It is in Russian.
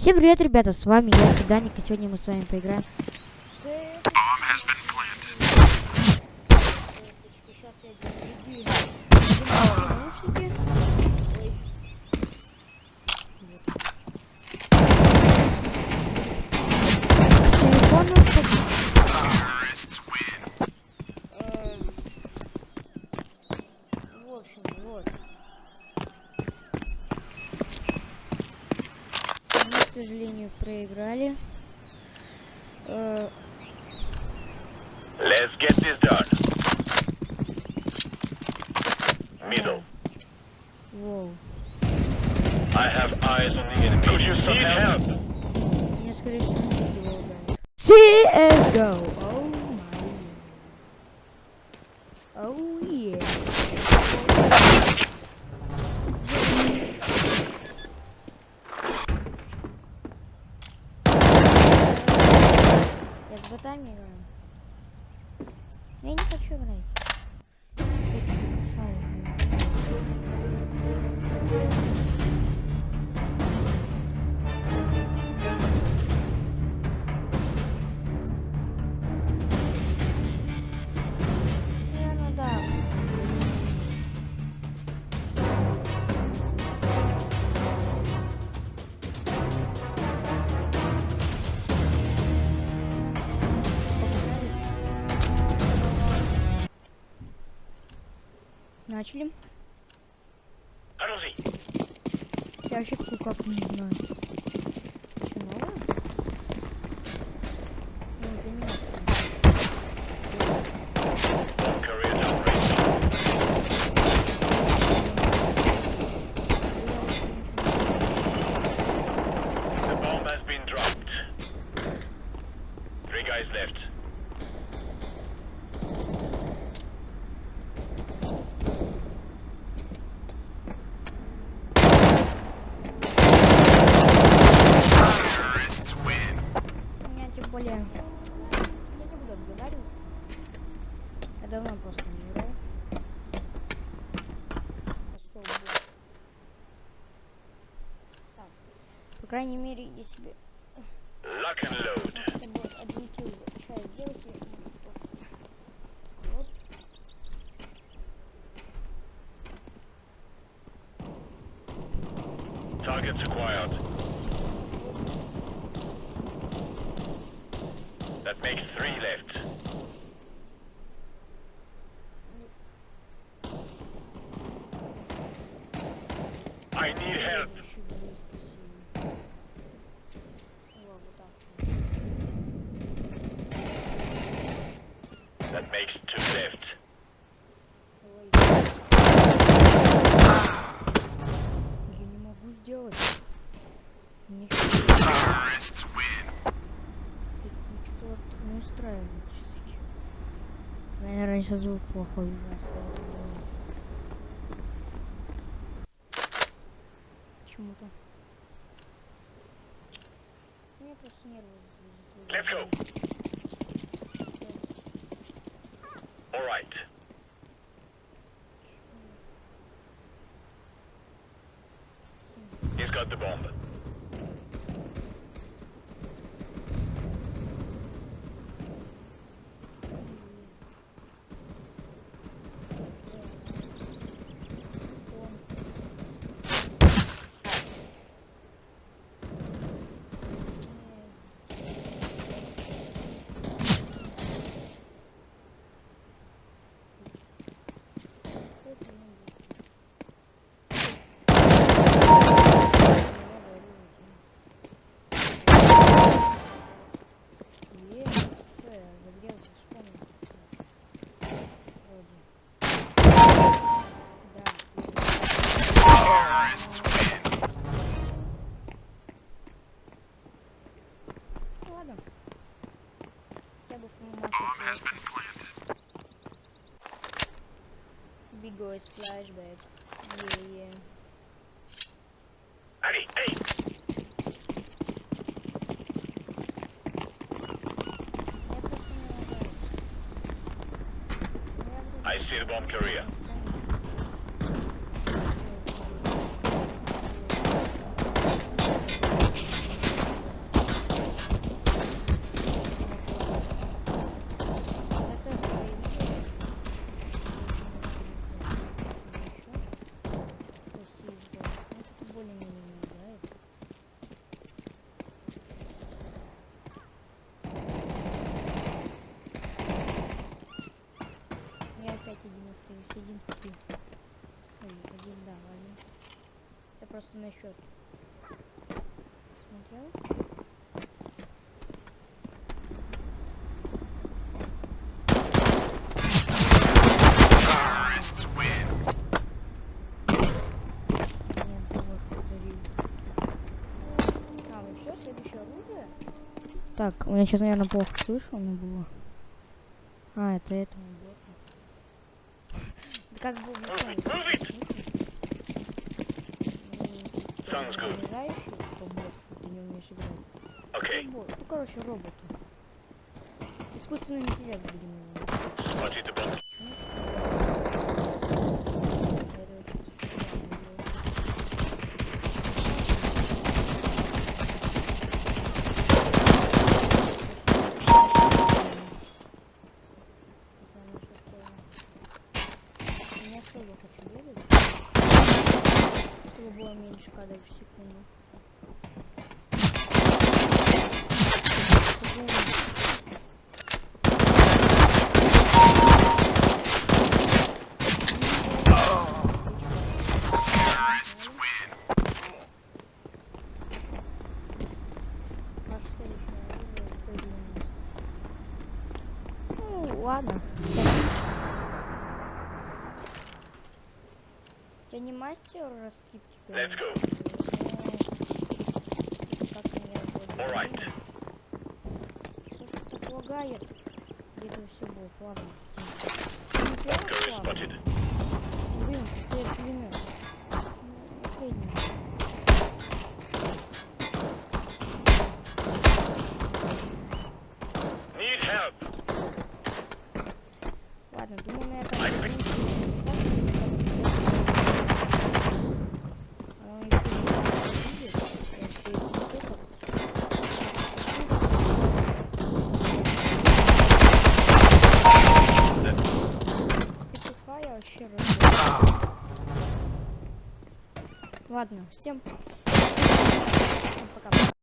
Всем привет, ребята, с вами я, Даник, и сегодня мы с вами поиграем. Сейчас я наушники. сожалению, проиграли. Uh... Let's get this done. Middle. Whoa. I have eyes on the enemy. Could you some help? CSGO. Играем. Я не хочу играть. Начали. Я вообще как не знаю. крайней мере, иди себе... Lock and load. Это будет один килл. Что я сделаю, если... Вот. Targets acquired. That makes three left. I need help. Сейчас звук плохой ужасно. Почему-то. Мне просто нервы. Let's go. All right. He's got the bomb. Big Boys flashback. Yeah, yeah. Hey, hey! I see the bomb carrier. Следующее оружие? Так, у меня сейчас, наверное, плохо слышно было. А, это этому боту. Да как бы Sounds good. Ты не умеешь играть. Okay, Ну, короче, роботы. Искусственный интеллект, будем называть. Ладно. Я не мастер раскидки, go. Как Alright. Что ж так лагает? Где-то все будет, ладно. Блин, какой пулемет. Ну, Последний. Need help. Ладно, думаю, на этом... Ай, моменте блин. А, если не будет, я успею смотреть. Специфай я вообще разбил. Ладно, всем, пока.